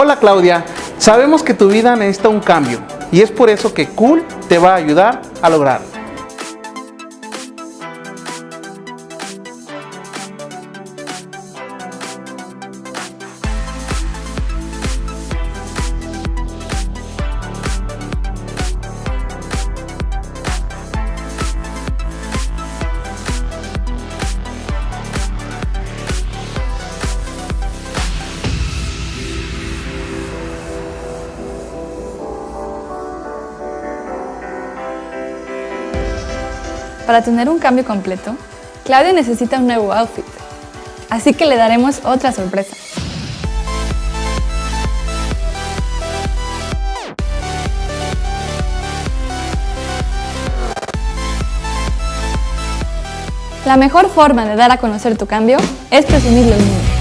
Hola Claudia, sabemos que tu vida necesita un cambio y es por eso que Cool te va a ayudar a lograrlo. Para tener un cambio completo, Claudia necesita un nuevo outfit, así que le daremos otra sorpresa. La mejor forma de dar a conocer tu cambio es presumirlo al mundo.